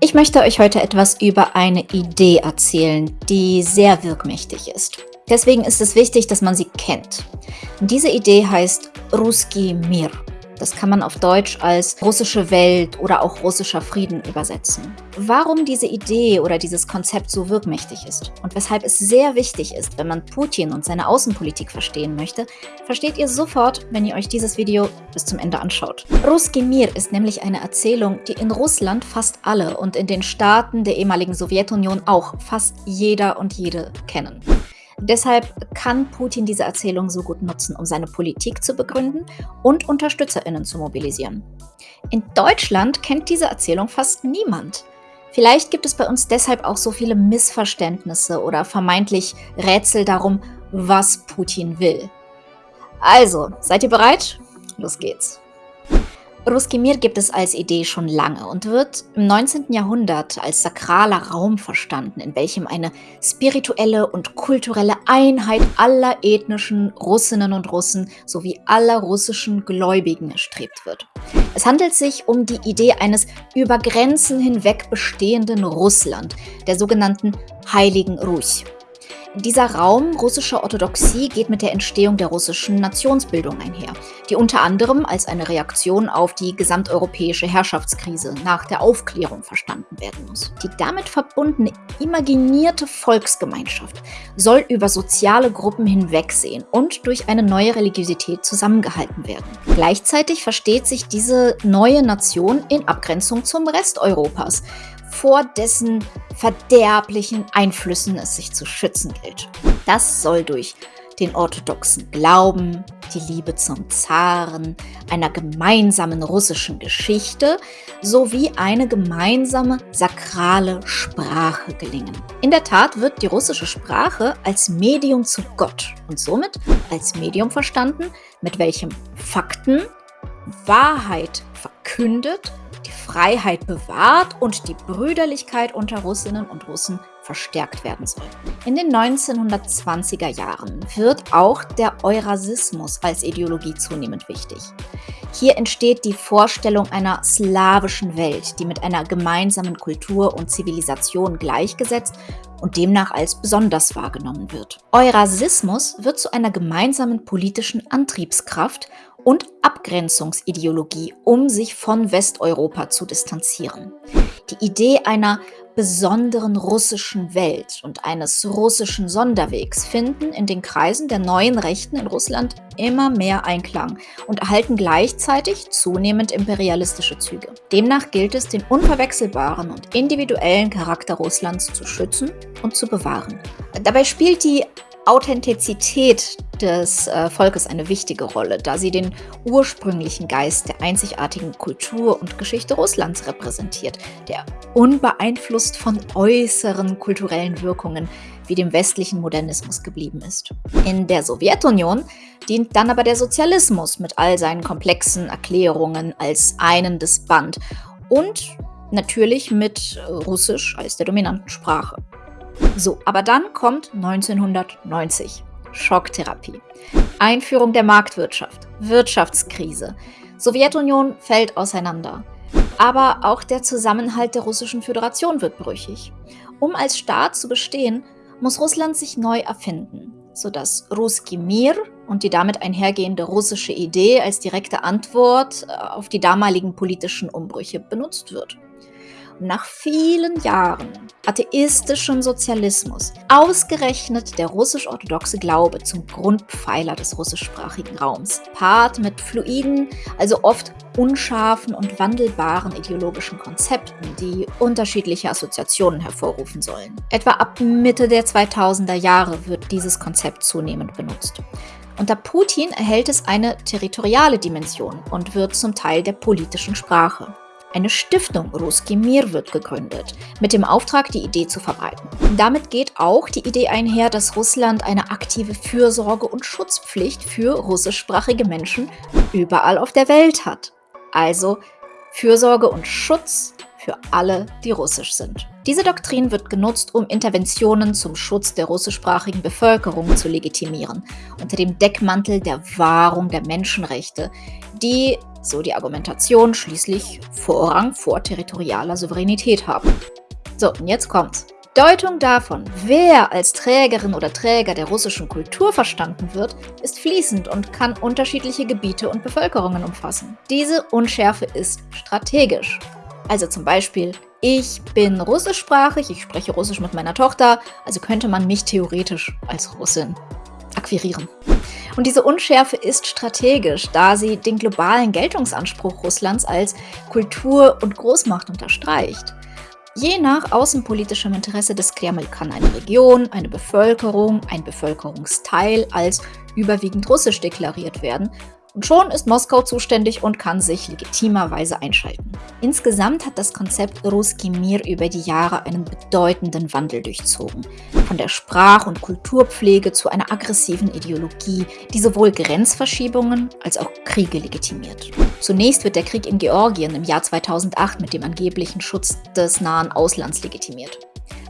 Ich möchte euch heute etwas über eine Idee erzählen, die sehr wirkmächtig ist. Deswegen ist es wichtig, dass man sie kennt. Diese Idee heißt Ruski Mir. Das kann man auf Deutsch als russische Welt oder auch russischer Frieden übersetzen. Warum diese Idee oder dieses Konzept so wirkmächtig ist und weshalb es sehr wichtig ist, wenn man Putin und seine Außenpolitik verstehen möchte, versteht ihr sofort, wenn ihr euch dieses Video bis zum Ende anschaut. Ruski Mir ist nämlich eine Erzählung, die in Russland fast alle und in den Staaten der ehemaligen Sowjetunion auch fast jeder und jede kennen. Deshalb kann Putin diese Erzählung so gut nutzen, um seine Politik zu begründen und UnterstützerInnen zu mobilisieren. In Deutschland kennt diese Erzählung fast niemand. Vielleicht gibt es bei uns deshalb auch so viele Missverständnisse oder vermeintlich Rätsel darum, was Putin will. Also, seid ihr bereit? Los geht's. Ruskimir gibt es als Idee schon lange und wird im 19. Jahrhundert als sakraler Raum verstanden, in welchem eine spirituelle und kulturelle Einheit aller ethnischen Russinnen und Russen sowie aller russischen Gläubigen erstrebt wird. Es handelt sich um die Idee eines über Grenzen hinweg bestehenden Russland, der sogenannten Heiligen Ruсь. Dieser Raum russischer Orthodoxie geht mit der Entstehung der russischen Nationsbildung einher, die unter anderem als eine Reaktion auf die gesamteuropäische Herrschaftskrise nach der Aufklärung verstanden werden muss. Die damit verbundene imaginierte Volksgemeinschaft soll über soziale Gruppen hinwegsehen und durch eine neue Religiosität zusammengehalten werden. Gleichzeitig versteht sich diese neue Nation in Abgrenzung zum Rest Europas, vor dessen verderblichen Einflüssen es sich zu schützen gilt. Das soll durch den orthodoxen Glauben, die Liebe zum Zaren, einer gemeinsamen russischen Geschichte sowie eine gemeinsame sakrale Sprache gelingen. In der Tat wird die russische Sprache als Medium zu Gott und somit als Medium verstanden, mit welchem Fakten, Wahrheit verkündet Freiheit bewahrt und die Brüderlichkeit unter Russinnen und Russen verstärkt werden soll. In den 1920er Jahren wird auch der Eurasismus als Ideologie zunehmend wichtig. Hier entsteht die Vorstellung einer slawischen Welt, die mit einer gemeinsamen Kultur und Zivilisation gleichgesetzt und demnach als besonders wahrgenommen wird. Eurasismus wird zu einer gemeinsamen politischen Antriebskraft und Abgrenzungsideologie, um sich von Westeuropa zu distanzieren. Die Idee einer besonderen russischen Welt und eines russischen Sonderwegs finden in den Kreisen der neuen Rechten in Russland immer mehr Einklang und erhalten gleichzeitig zunehmend imperialistische Züge. Demnach gilt es, den unverwechselbaren und individuellen Charakter Russlands zu schützen und zu bewahren. Dabei spielt die Authentizität des äh, Volkes eine wichtige Rolle, da sie den ursprünglichen Geist der einzigartigen Kultur und Geschichte Russlands repräsentiert, der unbeeinflusst von äußeren kulturellen Wirkungen wie dem westlichen Modernismus geblieben ist. In der Sowjetunion dient dann aber der Sozialismus mit all seinen komplexen Erklärungen als einendes Band und natürlich mit Russisch als der dominanten Sprache. So, aber dann kommt 1990. Schocktherapie. Einführung der Marktwirtschaft. Wirtschaftskrise. Sowjetunion fällt auseinander. Aber auch der Zusammenhalt der Russischen Föderation wird brüchig. Um als Staat zu bestehen, muss Russland sich neu erfinden, sodass Ruski Mir und die damit einhergehende russische Idee als direkte Antwort äh, auf die damaligen politischen Umbrüche benutzt wird nach vielen Jahren atheistischem Sozialismus ausgerechnet der russisch-orthodoxe Glaube zum Grundpfeiler des russischsprachigen Raums, paart mit fluiden, also oft unscharfen und wandelbaren ideologischen Konzepten, die unterschiedliche Assoziationen hervorrufen sollen. Etwa ab Mitte der 2000er Jahre wird dieses Konzept zunehmend benutzt. Unter Putin erhält es eine territoriale Dimension und wird zum Teil der politischen Sprache. Eine Stiftung Ruski Mir wird gegründet, mit dem Auftrag, die Idee zu verbreiten. Damit geht auch die Idee einher, dass Russland eine aktive Fürsorge und Schutzpflicht für russischsprachige Menschen überall auf der Welt hat. Also Fürsorge und Schutz für alle, die russisch sind. Diese Doktrin wird genutzt, um Interventionen zum Schutz der russischsprachigen Bevölkerung zu legitimieren, unter dem Deckmantel der Wahrung der Menschenrechte, die, so die Argumentation, schließlich Vorrang vor territorialer Souveränität haben. So, und jetzt kommt's. Deutung davon, wer als Trägerin oder Träger der russischen Kultur verstanden wird, ist fließend und kann unterschiedliche Gebiete und Bevölkerungen umfassen. Diese Unschärfe ist strategisch. Also zum Beispiel ich bin russischsprachig, ich spreche Russisch mit meiner Tochter, also könnte man mich theoretisch als Russin akquirieren. Und diese Unschärfe ist strategisch, da sie den globalen Geltungsanspruch Russlands als Kultur- und Großmacht unterstreicht. Je nach außenpolitischem Interesse des Kreml kann eine Region, eine Bevölkerung, ein Bevölkerungsteil als überwiegend russisch deklariert werden und schon ist Moskau zuständig und kann sich legitimerweise einschalten. Insgesamt hat das Konzept Ruski Mir über die Jahre einen bedeutenden Wandel durchzogen. Von der Sprach- und Kulturpflege zu einer aggressiven Ideologie, die sowohl Grenzverschiebungen als auch Kriege legitimiert. Zunächst wird der Krieg in Georgien im Jahr 2008 mit dem angeblichen Schutz des nahen Auslands legitimiert.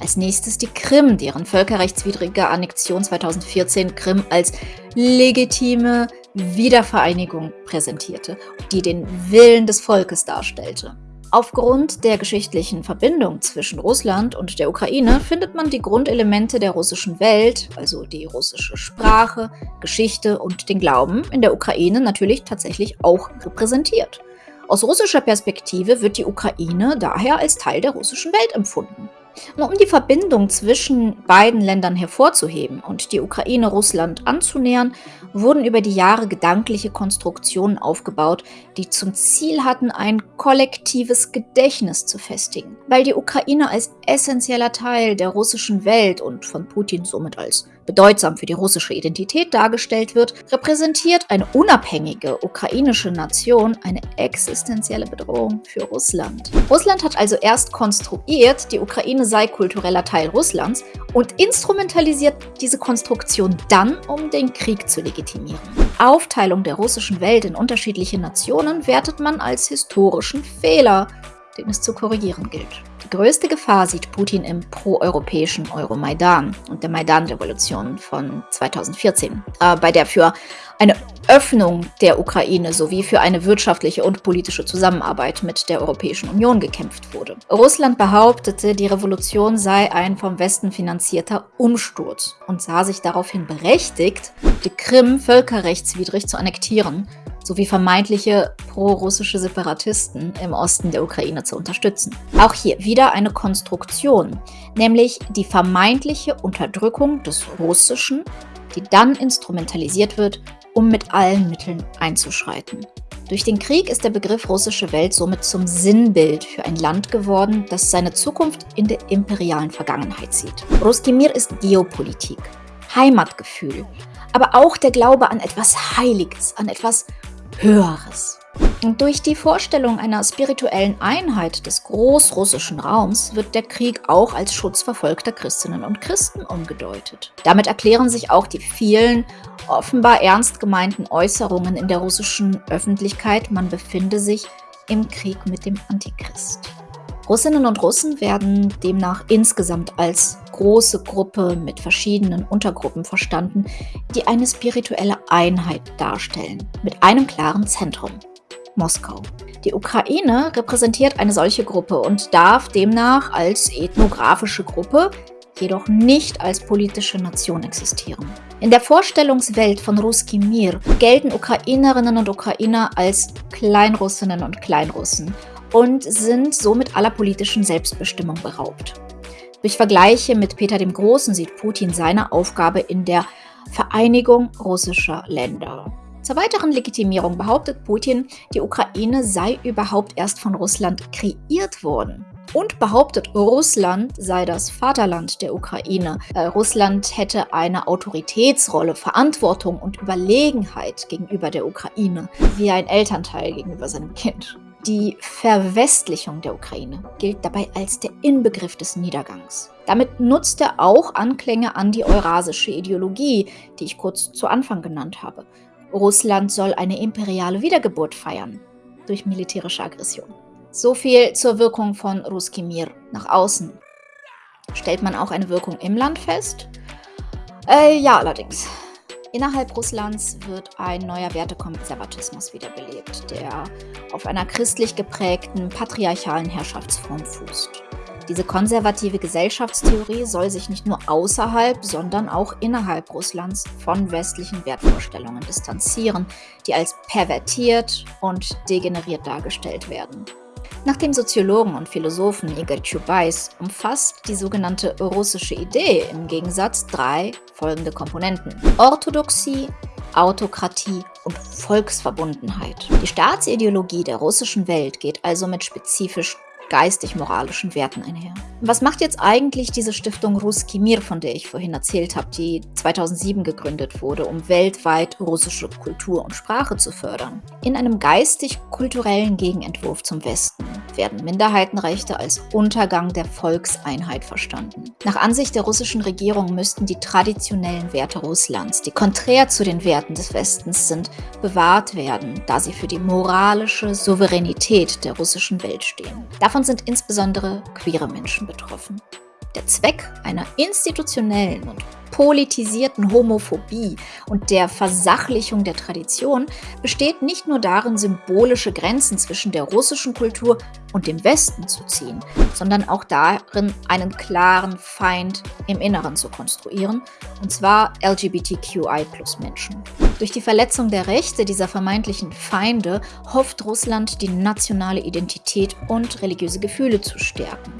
Als nächstes die Krim, deren völkerrechtswidrige Annexion 2014 Krim als legitime Wiedervereinigung präsentierte, die den Willen des Volkes darstellte. Aufgrund der geschichtlichen Verbindung zwischen Russland und der Ukraine findet man die Grundelemente der russischen Welt, also die russische Sprache, Geschichte und den Glauben, in der Ukraine natürlich tatsächlich auch repräsentiert. Aus russischer Perspektive wird die Ukraine daher als Teil der russischen Welt empfunden. Und um die Verbindung zwischen beiden Ländern hervorzuheben und die Ukraine Russland anzunähern, wurden über die Jahre gedankliche Konstruktionen aufgebaut, die zum Ziel hatten, ein kollektives Gedächtnis zu festigen. Weil die Ukraine als essentieller Teil der russischen Welt und von Putin somit als bedeutsam für die russische Identität dargestellt wird, repräsentiert eine unabhängige ukrainische Nation eine existenzielle Bedrohung für Russland. Russland hat also erst konstruiert, die Ukraine sei kultureller Teil Russlands und instrumentalisiert diese Konstruktion dann, um den Krieg zu legitimieren. Aufteilung der russischen Welt in unterschiedliche Nationen wertet man als historischen Fehler, den es zu korrigieren gilt. Die größte Gefahr sieht Putin im proeuropäischen Euromaidan und der Maidan-Revolution von 2014, äh, bei der für eine Öffnung der Ukraine sowie für eine wirtschaftliche und politische Zusammenarbeit mit der Europäischen Union gekämpft wurde. Russland behauptete, die Revolution sei ein vom Westen finanzierter Umsturz und sah sich daraufhin berechtigt, die Krim völkerrechtswidrig zu annektieren sowie vermeintliche pro-russische Separatisten im Osten der Ukraine zu unterstützen. Auch hier wieder eine Konstruktion, nämlich die vermeintliche Unterdrückung des Russischen, die dann instrumentalisiert wird, um mit allen Mitteln einzuschreiten. Durch den Krieg ist der Begriff russische Welt somit zum Sinnbild für ein Land geworden, das seine Zukunft in der imperialen Vergangenheit sieht. Ruskimir ist Geopolitik, Heimatgefühl, aber auch der Glaube an etwas Heiliges, an etwas Höheres. Und durch die Vorstellung einer spirituellen Einheit des großrussischen Raums wird der Krieg auch als Schutz verfolgter Christinnen und Christen umgedeutet. Damit erklären sich auch die vielen offenbar ernst gemeinten Äußerungen in der russischen Öffentlichkeit, man befinde sich im Krieg mit dem Antichrist. Russinnen und Russen werden demnach insgesamt als große Gruppe mit verschiedenen Untergruppen verstanden, die eine spirituelle Einheit darstellen, mit einem klaren Zentrum, Moskau. Die Ukraine repräsentiert eine solche Gruppe und darf demnach als ethnografische Gruppe, jedoch nicht als politische Nation existieren. In der Vorstellungswelt von Ruski Mir gelten Ukrainerinnen und Ukrainer als Kleinrussinnen und Kleinrussen und sind somit aller politischen Selbstbestimmung beraubt. Durch Vergleiche mit Peter dem Großen sieht Putin seine Aufgabe in der Vereinigung russischer Länder. Zur weiteren Legitimierung behauptet Putin, die Ukraine sei überhaupt erst von Russland kreiert worden und behauptet, Russland sei das Vaterland der Ukraine. Äh, Russland hätte eine Autoritätsrolle, Verantwortung und Überlegenheit gegenüber der Ukraine, wie ein Elternteil gegenüber seinem Kind. Die Verwestlichung der Ukraine gilt dabei als der Inbegriff des Niedergangs. Damit nutzt er auch Anklänge an die eurasische Ideologie, die ich kurz zu Anfang genannt habe. Russland soll eine imperiale Wiedergeburt feiern durch militärische Aggression. So viel zur Wirkung von Ruski Mir nach außen. Stellt man auch eine Wirkung im Land fest? Äh, ja, allerdings. Innerhalb Russlands wird ein neuer Wertekonservatismus wiederbelebt, der auf einer christlich geprägten patriarchalen Herrschaftsform fußt. Diese konservative Gesellschaftstheorie soll sich nicht nur außerhalb, sondern auch innerhalb Russlands von westlichen Wertvorstellungen distanzieren, die als pervertiert und degeneriert dargestellt werden. Nach dem Soziologen und Philosophen Igor Chubais umfasst die sogenannte russische Idee im Gegensatz drei folgende Komponenten. Orthodoxie, Autokratie und Volksverbundenheit. Die Staatsideologie der russischen Welt geht also mit spezifisch geistig-moralischen Werten einher. Was macht jetzt eigentlich diese Stiftung Ruski Mir, von der ich vorhin erzählt habe, die 2007 gegründet wurde, um weltweit russische Kultur und Sprache zu fördern? In einem geistig-kulturellen Gegenentwurf zum Westen werden Minderheitenrechte als Untergang der Volkseinheit verstanden. Nach Ansicht der russischen Regierung müssten die traditionellen Werte Russlands, die konträr zu den Werten des Westens sind, bewahrt werden, da sie für die moralische Souveränität der russischen Welt stehen. Davon sind insbesondere queere Menschen betroffen. Der Zweck einer institutionellen und politisierten Homophobie und der Versachlichung der Tradition besteht nicht nur darin, symbolische Grenzen zwischen der russischen Kultur und dem Westen zu ziehen, sondern auch darin, einen klaren Feind im Inneren zu konstruieren, und zwar LGBTQI-Menschen. Durch die Verletzung der Rechte dieser vermeintlichen Feinde hofft Russland, die nationale Identität und religiöse Gefühle zu stärken.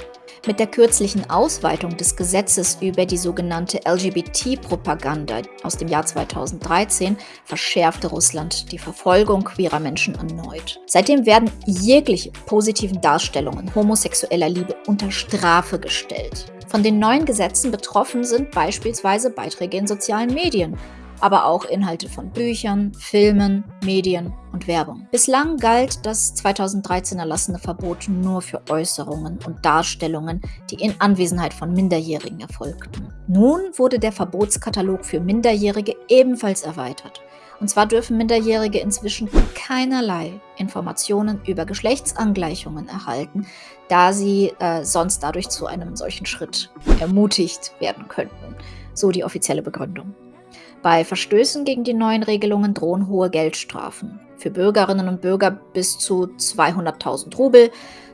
Mit der kürzlichen Ausweitung des Gesetzes über die sogenannte LGBT-Propaganda aus dem Jahr 2013 verschärfte Russland die Verfolgung queerer Menschen erneut. Seitdem werden jegliche positiven Darstellungen homosexueller Liebe unter Strafe gestellt. Von den neuen Gesetzen betroffen sind beispielsweise Beiträge in sozialen Medien, aber auch Inhalte von Büchern, Filmen, Medien und Werbung. Bislang galt das 2013 erlassene Verbot nur für Äußerungen und Darstellungen, die in Anwesenheit von Minderjährigen erfolgten. Nun wurde der Verbotskatalog für Minderjährige ebenfalls erweitert. Und zwar dürfen Minderjährige inzwischen keinerlei Informationen über Geschlechtsangleichungen erhalten, da sie äh, sonst dadurch zu einem solchen Schritt ermutigt werden könnten. So die offizielle Begründung. Bei Verstößen gegen die neuen Regelungen drohen hohe Geldstrafen. Für Bürgerinnen und Bürger bis zu 200.000 Rubel,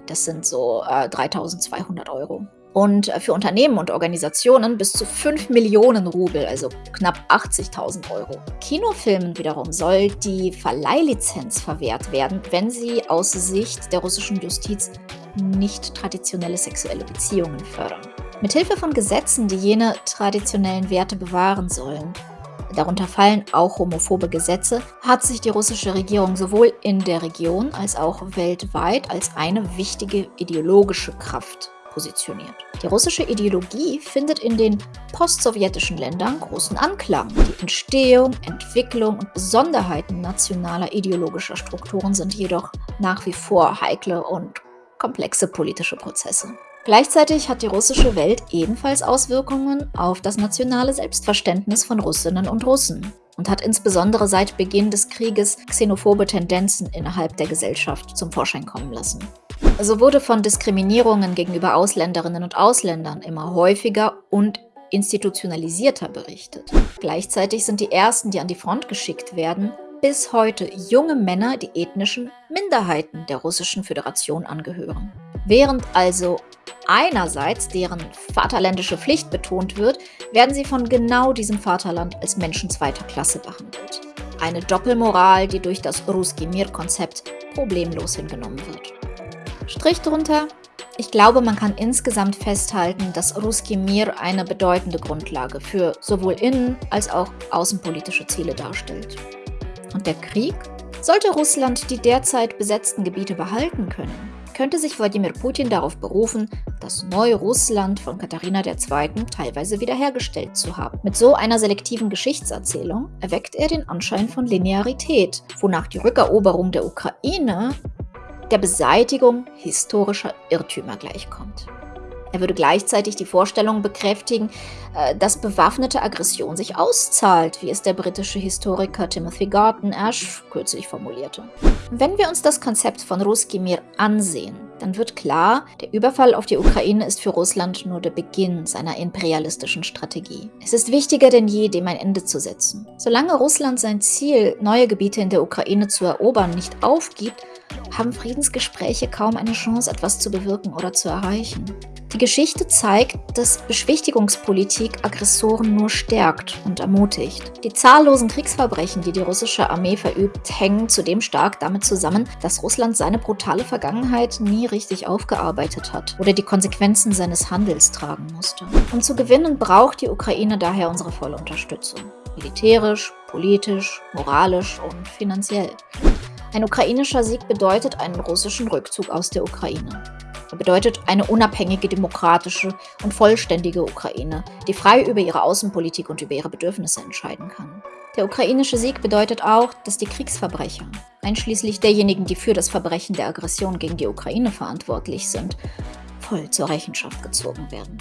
das sind so äh, 3.200 Euro. Und äh, für Unternehmen und Organisationen bis zu 5 Millionen Rubel, also knapp 80.000 Euro. Kinofilmen wiederum soll die Verleihlizenz verwehrt werden, wenn sie aus Sicht der russischen Justiz nicht traditionelle sexuelle Beziehungen fördern. Mithilfe von Gesetzen, die jene traditionellen Werte bewahren sollen, darunter fallen auch homophobe Gesetze, hat sich die russische Regierung sowohl in der Region als auch weltweit als eine wichtige ideologische Kraft positioniert. Die russische Ideologie findet in den postsowjetischen Ländern großen Anklang. Die Entstehung, Entwicklung und Besonderheiten nationaler ideologischer Strukturen sind jedoch nach wie vor heikle und komplexe politische Prozesse. Gleichzeitig hat die russische Welt ebenfalls Auswirkungen auf das nationale Selbstverständnis von Russinnen und Russen und hat insbesondere seit Beginn des Krieges xenophobe Tendenzen innerhalb der Gesellschaft zum Vorschein kommen lassen. So wurde von Diskriminierungen gegenüber Ausländerinnen und Ausländern immer häufiger und institutionalisierter berichtet. Gleichzeitig sind die Ersten, die an die Front geschickt werden, bis heute junge Männer, die ethnischen Minderheiten der Russischen Föderation angehören. Während also einerseits deren vaterländische Pflicht betont wird, werden sie von genau diesem Vaterland als Menschen zweiter Klasse behandelt. Eine Doppelmoral, die durch das Ruski Mir-Konzept problemlos hingenommen wird. Strich drunter, ich glaube, man kann insgesamt festhalten, dass Ruski Mir eine bedeutende Grundlage für sowohl innen- als auch außenpolitische Ziele darstellt. Und der Krieg? Sollte Russland die derzeit besetzten Gebiete behalten können, könnte sich Wladimir Putin darauf berufen, das neue Russland von Katharina II. teilweise wiederhergestellt zu haben. Mit so einer selektiven Geschichtserzählung erweckt er den Anschein von Linearität, wonach die Rückeroberung der Ukraine der Beseitigung historischer Irrtümer gleichkommt. Er würde gleichzeitig die Vorstellung bekräftigen, äh, dass bewaffnete Aggression sich auszahlt, wie es der britische Historiker Timothy Garton Ash kürzlich formulierte. Wenn wir uns das Konzept von Ruski Mir ansehen, dann wird klar, der Überfall auf die Ukraine ist für Russland nur der Beginn seiner imperialistischen Strategie. Es ist wichtiger denn je, dem ein Ende zu setzen. Solange Russland sein Ziel, neue Gebiete in der Ukraine zu erobern, nicht aufgibt, haben Friedensgespräche kaum eine Chance, etwas zu bewirken oder zu erreichen. Die Geschichte zeigt, dass Beschwichtigungspolitik Aggressoren nur stärkt und ermutigt. Die zahllosen Kriegsverbrechen, die die russische Armee verübt, hängen zudem stark damit zusammen, dass Russland seine brutale Vergangenheit nie richtig aufgearbeitet hat oder die Konsequenzen seines Handels tragen musste. Um zu gewinnen, braucht die Ukraine daher unsere volle Unterstützung. Militärisch, politisch, moralisch und finanziell. Ein ukrainischer Sieg bedeutet einen russischen Rückzug aus der Ukraine. Er bedeutet eine unabhängige, demokratische und vollständige Ukraine, die frei über ihre Außenpolitik und über ihre Bedürfnisse entscheiden kann. Der ukrainische Sieg bedeutet auch, dass die Kriegsverbrecher, einschließlich derjenigen, die für das Verbrechen der Aggression gegen die Ukraine verantwortlich sind, voll zur Rechenschaft gezogen werden.